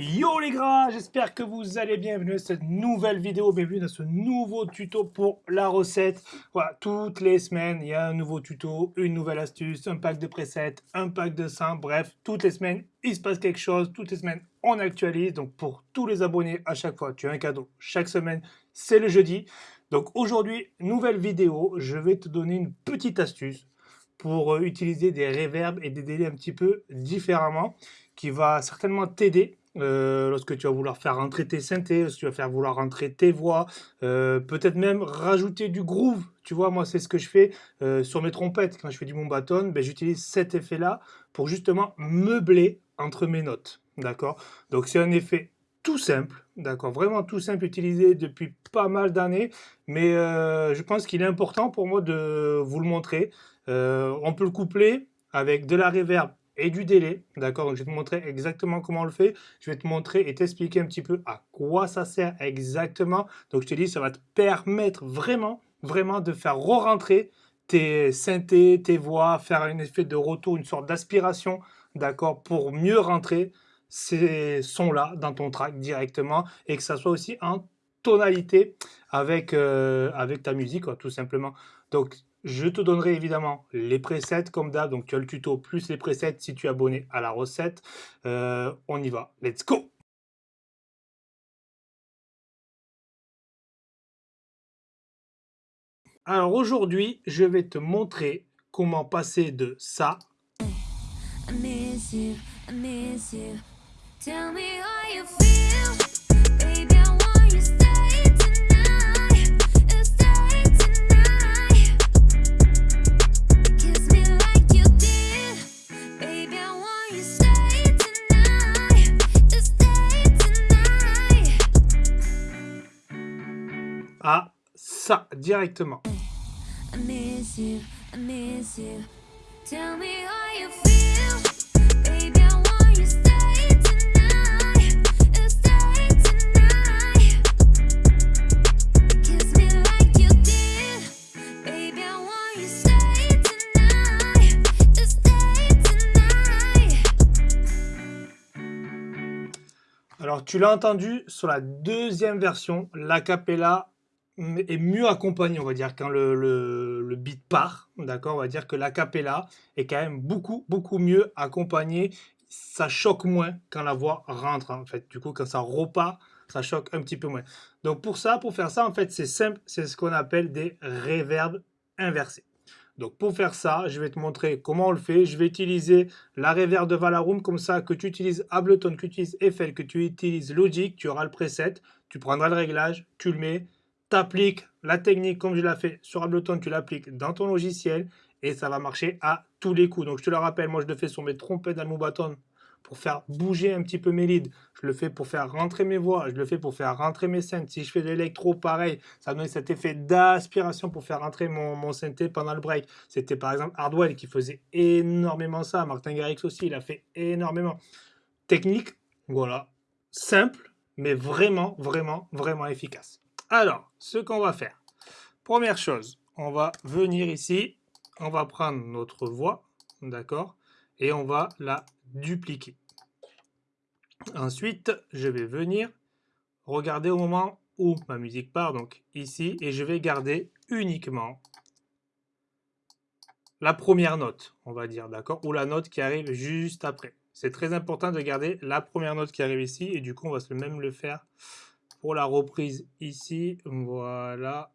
Yo les gras, j'espère que vous allez bien, bienvenue à cette nouvelle vidéo, bienvenue dans ce nouveau tuto pour la recette. Voilà, toutes les semaines, il y a un nouveau tuto, une nouvelle astuce, un pack de presets, un pack de seins, bref, toutes les semaines, il se passe quelque chose, toutes les semaines, on actualise. Donc pour tous les abonnés, à chaque fois, tu as un cadeau. Chaque semaine, c'est le jeudi. Donc aujourd'hui, nouvelle vidéo, je vais te donner une petite astuce pour euh, utiliser des reverbs et des délais un petit peu différemment, qui va certainement t'aider euh, lorsque tu vas vouloir faire rentrer tes synthés, lorsque tu vas faire vouloir rentrer tes voix, euh, peut-être même rajouter du groove. Tu vois, moi, c'est ce que je fais euh, sur mes trompettes. Quand je fais du bâton, ben, j'utilise cet effet-là pour justement meubler entre mes notes. D'accord? Donc, c'est un effet tout simple, d'accord? Vraiment tout simple, utilisé depuis pas mal d'années. Mais je pense qu'il est important pour moi de vous le montrer. on peut le coupler avec de la reverb et du délai. D'accord? Donc, je vais te montrer exactement comment on le fait. Je vais te montrer et t'expliquer un petit peu à quoi ça sert exactement. Donc, je te dis, ça va te permettre vraiment, vraiment de faire re-rentrer tes synthés, tes voix, faire un effet de retour, une sorte d'aspiration, d'accord, pour mieux rentrer ces sons-là dans ton track directement et que ça soit aussi en tonalité avec, euh, avec ta musique, tout simplement. Donc, je te donnerai évidemment les presets comme d'hab. Donc tu as le tuto plus les presets si tu es abonné à la recette. Euh, on y va. Let's go Alors aujourd'hui, je vais te montrer comment passer de ça directement. Alors, tu l'as entendu sur la deuxième version, l'acapella est mieux accompagné, on va dire, quand le, le, beat part, d'accord? On va dire que la capella est quand même beaucoup, beaucoup mieux accompagné. Ça choque moins quand la voix rentre, en fait. Du coup, quand ça repart, ça choque un petit peu moins. Donc pour ça, pour faire ça, en fait, c'est simple, c'est ce qu'on appelle des reverbs inversés. Donc pour faire ça, je vais te montrer comment on le fait. Je vais utiliser la reverb de Valaroom, comme ça, que tu utilises Ableton, que tu utilises Eiffel, que tu utilises Logic, tu auras le preset, tu prendras le réglage, tu le mets, appliques la technique comme je l'ai fait sur Ableton, tu l'appliques dans ton logiciel et ça va marcher à tous les coups. Donc je te le rappelle, moi je le fais sur mes trompettes bâton pour faire bouger un petit peu mes leads. Je le fais pour faire rentrer mes voix, je le fais pour faire rentrer mes scènes. Si je fais de l'électro, pareil, ça donne cet effet d'aspiration pour faire rentrer mon, mon synthé pendant le break. C'était par exemple Hardwell qui faisait énormément ça. Martin Garrix aussi, il a fait énormément. Technique, voilà, simple, mais vraiment, vraiment, vraiment efficace. Alors, ce qu'on va faire, première chose, on va venir ici, on va prendre notre voix, d'accord, et on va la dupliquer. Ensuite, je vais venir regarder au moment où ma musique part, donc ici, et je vais garder uniquement la première note, on va dire, d'accord, ou la note qui arrive juste après. C'est très important de garder la première note qui arrive ici, et du coup, on va se même le faire pour la reprise ici, voilà,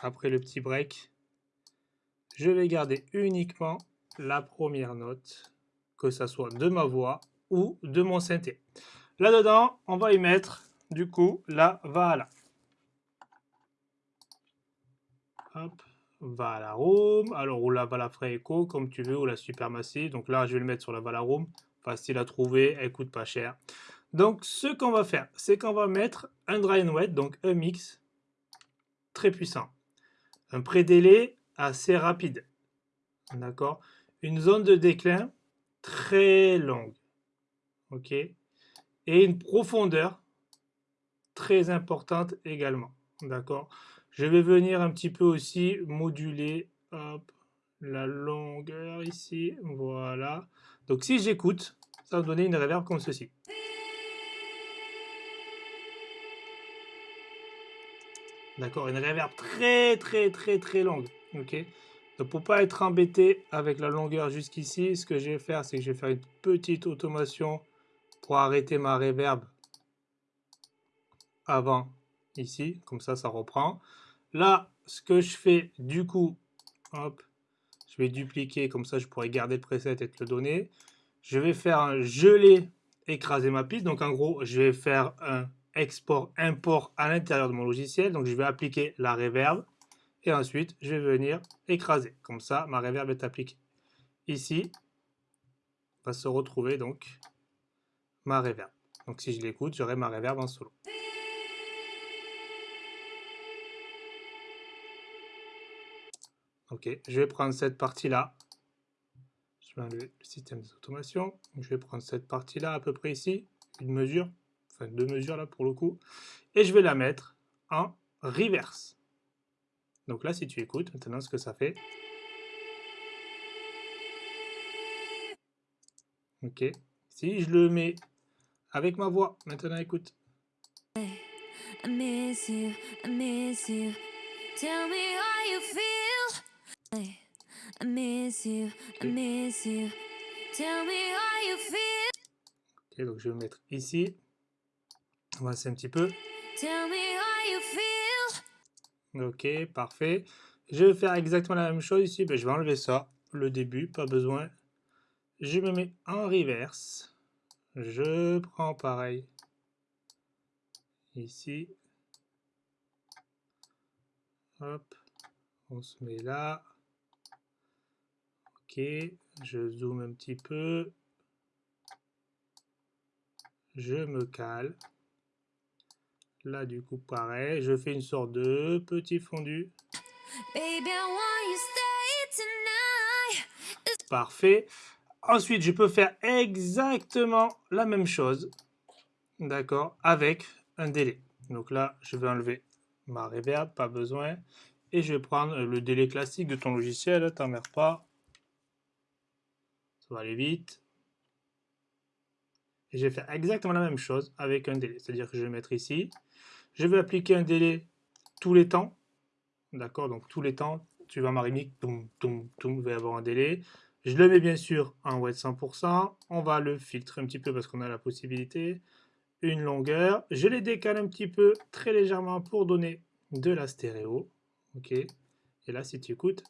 après le petit break, je vais garder uniquement la première note, que ça soit de ma voix ou de mon synthé. Là-dedans, on va y mettre du coup la Vala. Hop, Vala Room, alors ou la Vala Fray Echo, comme tu veux, ou la Supermassive. Donc là, je vais le mettre sur la Vala Room, facile à trouver, elle coûte pas cher. Donc, ce qu'on va faire, c'est qu'on va mettre un dry and wet, donc un mix très puissant. Un pré-délai assez rapide. D'accord? Une zone de déclin très longue. OK? Et une profondeur très importante également. D'accord? Je vais venir un petit peu aussi moduler la longueur ici. Voilà. Donc, si j'écoute, ça va donner une reverb comme ceci. D'accord Une reverb très très très très longue. Ok? Donc pour pas être embêté avec la longueur jusqu'ici, ce que je vais faire, c'est que je vais faire une petite automation pour arrêter ma reverb avant ici. Comme ça, ça reprend. Là, ce que je fais du coup, hop, je vais dupliquer, comme ça je pourrais garder le preset et te le donner. Je vais faire un gelé, écraser ma piste. Donc en gros, je vais faire un export, import à l'intérieur de mon logiciel. Donc je vais appliquer la reverb et ensuite je vais venir écraser. Comme ça, ma reverb est appliquée. Ici, va se retrouver donc ma reverb. Donc si je l'écoute, j'aurai ma reverb en solo. Ok, je vais prendre cette partie-là. Je vais le système d'automation. Je vais prendre cette partie-là à peu près ici, une mesure, enfin deux mesures là pour le coup, et je vais la mettre en reverse. Donc là, si tu écoutes maintenant ce que ça fait. Ok, si je le mets avec ma voix, maintenant écoute. Ok, donc je vais me mettre ici. Va un petit peu. Ok, parfait. Je vais faire exactement la même chose ici. Ben, je vais enlever ça, le début, pas besoin. Je me mets en reverse. Je prends pareil. Ici. Hop. On se met là. Ok, je zoome un petit peu. Je me cale. Là, du coup, pareil. Je fais une sorte de petit fondu. Parfait. Ensuite, je peux faire exactement la même chose. D'accord Avec un délai. Donc là, je vais enlever ma reverb, pas besoin. Et je vais prendre le délai classique de ton logiciel, t'emmerdes pas va aller vite. Et je vais faire exactement la même chose avec un délai. C'est-à-dire que je vais mettre ici. Je vais appliquer un délai tous les temps. D'accord Donc tous les temps, tu vas mariner, toum, toum, toum, va avoir un délai. Je le mets bien sûr en wet 100%. On va le filtrer un petit peu parce qu'on a la possibilité. Une longueur. Je les décale un petit peu, très légèrement, pour donner de la stéréo. Ok. Et là, si tu écoutes,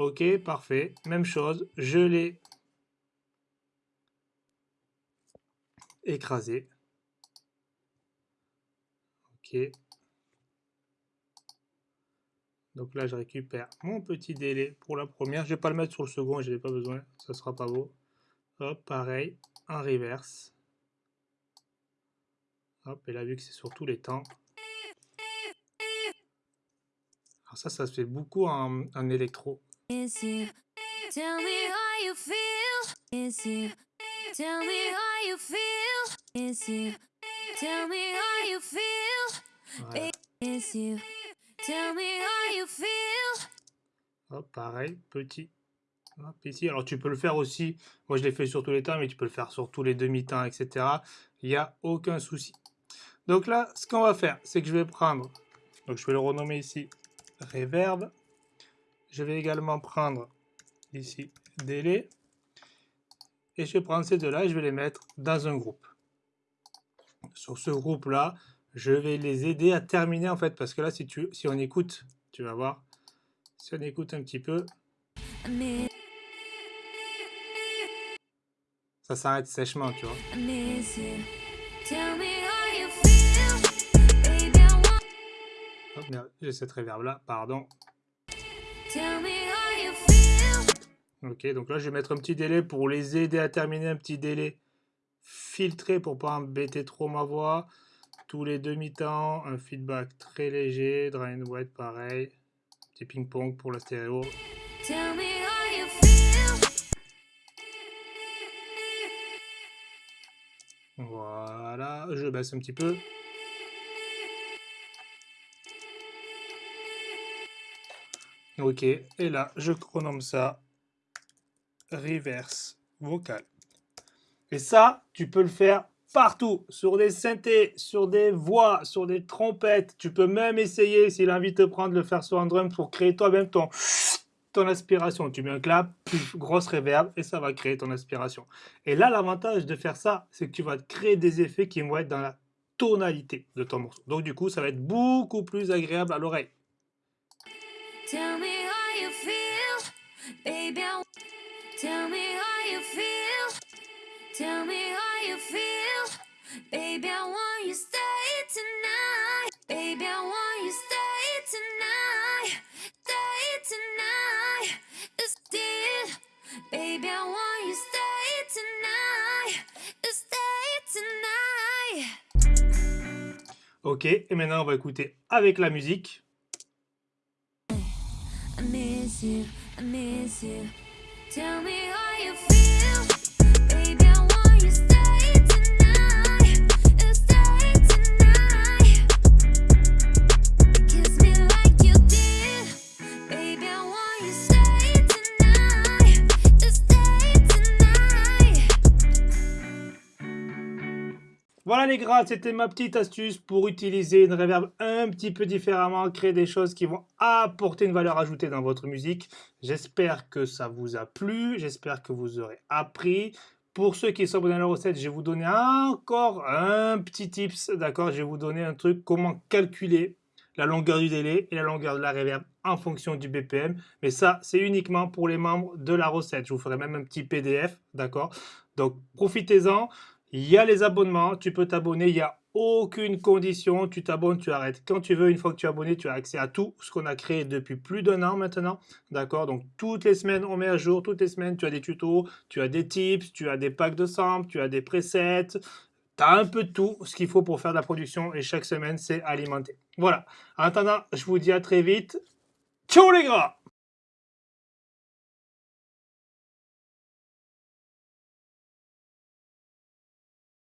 Ok, parfait. Même chose, je l'ai écrasé. Ok. Donc là, je récupère mon petit délai pour la première. Je vais pas le mettre sur le second, je n'ai pas besoin, ça sera pas beau. Hop, pareil, en reverse. Hop, et là, vu que c'est sur tous les temps. Alors ça, ça se fait beaucoup en, électro. Is you. Tell me how you feel. Is you. Tell me how you feel. Voilà. Is you. Tell me how you feel. Hop, pareil, petit. Hop, ici. Alors tu peux le faire aussi. Moi je l'ai fait sur tous les temps, mais tu peux le faire sur tous les demi-temps, etc. Il n'y a aucun souci. Donc là, ce qu'on va faire, c'est que je vais prendre. Donc je vais le renommer ici reverb. Je vais également prendre ici délai. Et je vais prendre ces deux-là et je vais les mettre dans un groupe. Sur ce groupe-là, je vais les aider à terminer en fait. Parce que là, si, tu, si on écoute, tu vas voir. Si on écoute un petit peu. Ça s'arrête sèchement, tu vois. j'ai cette réverb là, pardon. Ok, donc là, je vais mettre un petit délai pour les aider à terminer, un petit délai filtré pour pas embêter trop ma voix. Tous les demi-temps, un feedback très léger, dry and wet pareil. Petit ping-pong pour la stéréo. Voilà, je baisse un petit peu. Ok, et là, je renomme ça reverse vocal. Et ça, tu peux le faire partout, sur des synthés, sur des voix, sur des trompettes. Tu peux même essayer, envie de te prendre, le faire sur un drum pour créer toi-même ton, aspiration. Tu mets un clap, grosse reverb, et ça va créer ton aspiration. Et là, l'avantage de faire ça, c'est que tu vas créer des effets qui vont être dans la tonalité de ton morceau. Donc du coup, ça va être beaucoup plus agréable à l'oreille. Tell me how you feel. Tell me how you feel. Tell me how you feel, baby. I want you stay tonight, baby. I want you stay tonight, stay tonight. Still, baby. I want you stay tonight, stay tonight. Ok, et maintenant on va écouter avec la musique. I miss you, I miss you. Tell me how Voilà les gars, c'était ma petite astuce pour utiliser une reverb un petit peu différemment, créer des choses qui vont apporter une valeur ajoutée dans votre musique. J'espère que ça vous a plu, j'espère que vous aurez appris. Pour ceux qui sont dans la recette, je vais vous donner encore un petit tips, d'accord? Je vais vous donner un truc, comment calculer la longueur du délai et la longueur de la reverb en fonction du BPM. Mais ça, c'est uniquement pour les membres de la recette. Je vous ferai même un petit PDF, d'accord? Donc, profitez-en. Il y a les abonnements, tu peux t'abonner, il n'y a aucune condition, tu t'abonnes, tu arrêtes quand tu veux. Une fois que tu es abonné, tu as accès à tout ce qu'on a créé depuis plus d'un an maintenant. D'accord? Donc toutes les semaines, on met à jour, toutes les semaines, tu as des tutos, tu as des tips, tu as des packs de samples, tu as des presets. Tu as un peu tout ce qu'il faut pour faire de la production et chaque semaine, c'est alimenté. Voilà. En attendant, je vous dis à très vite. Ciao les gars